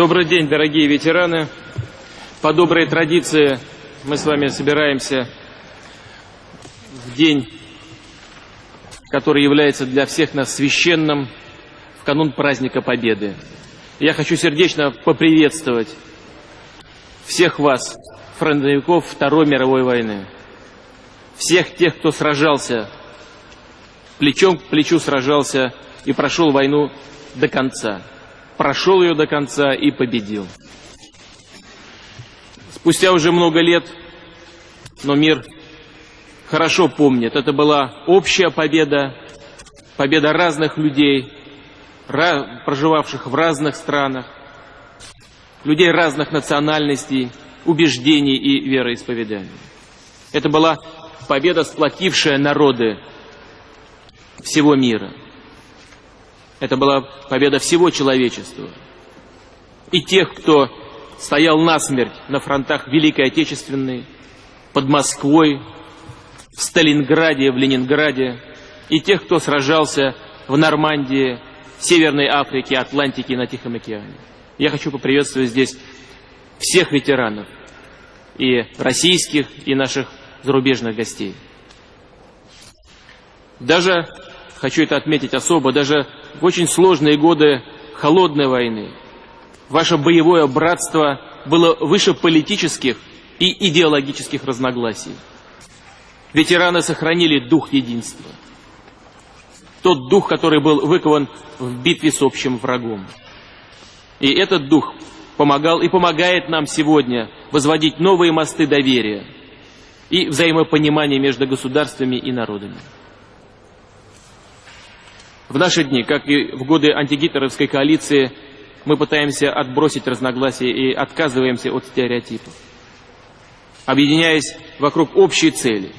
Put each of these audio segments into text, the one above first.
Добрый день, дорогие ветераны. По доброй традиции мы с вами собираемся в день, который является для всех нас священным, в канун праздника Победы. Я хочу сердечно поприветствовать всех вас, фронтовиков Второй мировой войны. Всех тех, кто сражался, плечом к плечу сражался и прошел войну до конца прошел ее до конца и победил. Спустя уже много лет, но мир хорошо помнит, это была общая победа, победа разных людей, проживавших в разных странах, людей разных национальностей, убеждений и вероисповеданий. Это была победа, сплотившая народы всего мира. Это была победа всего человечества. И тех, кто стоял насмерть на фронтах Великой Отечественной, под Москвой, в Сталинграде, в Ленинграде, и тех, кто сражался в Нормандии, Северной Африке, Атлантике и на Тихом океане. Я хочу поприветствовать здесь всех ветеранов, и российских, и наших зарубежных гостей. Даже, хочу это отметить особо, даже в очень сложные годы холодной войны ваше боевое братство было выше политических и идеологических разногласий. Ветераны сохранили дух единства. Тот дух, который был выкован в битве с общим врагом. И этот дух помогал и помогает нам сегодня возводить новые мосты доверия и взаимопонимания между государствами и народами. В наши дни, как и в годы антигитлеровской коалиции, мы пытаемся отбросить разногласия и отказываемся от стереотипов, объединяясь вокруг общей цели.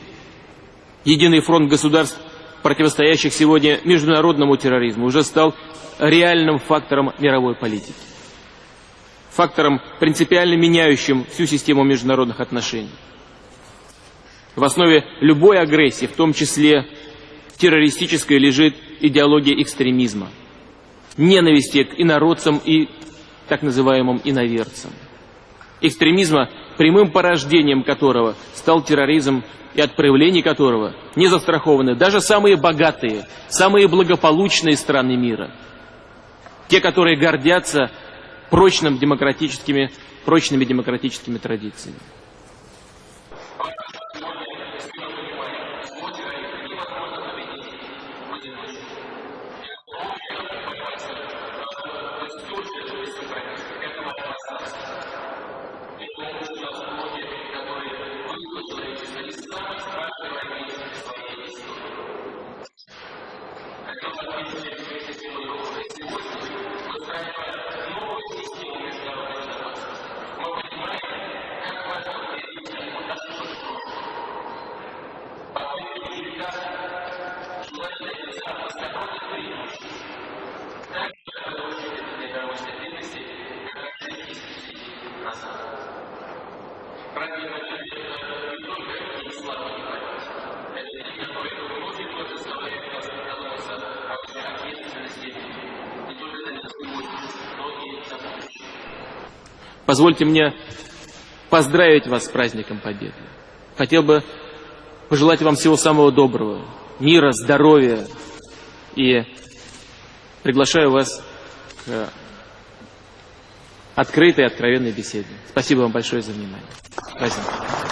Единый фронт государств, противостоящих сегодня международному терроризму, уже стал реальным фактором мировой политики. Фактором, принципиально меняющим всю систему международных отношений. В основе любой агрессии, в том числе террористической, лежит идеология экстремизма, ненависти к инородцам и так называемым иноверцам. Экстремизма, прямым порождением которого стал терроризм и от проявлений которого не застрахованы даже самые богатые, самые благополучные страны мира. Те, которые гордятся прочным демократическими, прочными демократическими традициями. Позвольте мне поздравить вас с праздником Победы. Хотел бы пожелать вам всего самого доброго, мира, здоровья и приглашаю вас к открытой, откровенной беседе. Спасибо вам большое за внимание. Спасибо.